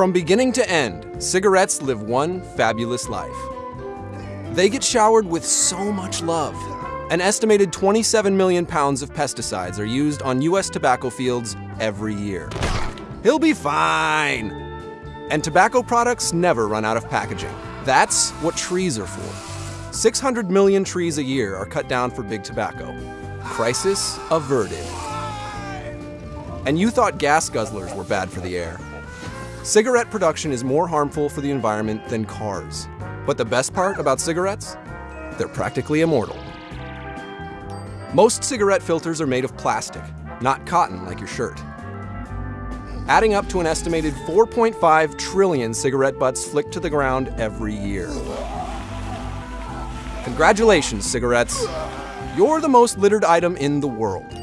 From beginning to end, cigarettes live one fabulous life. They get showered with so much love. An estimated 27 million pounds of pesticides are used on US tobacco fields every year. He'll be fine! And tobacco products never run out of packaging. That's what trees are for. 600 million trees a year are cut down for big tobacco. Crisis averted. And you thought gas guzzlers were bad for the air. Cigarette production is more harmful for the environment than cars. But the best part about cigarettes? They're practically immortal. Most cigarette filters are made of plastic, not cotton like your shirt. Adding up to an estimated 4.5 trillion cigarette butts flicked to the ground every year. Congratulations, cigarettes. You're the most littered item in the world.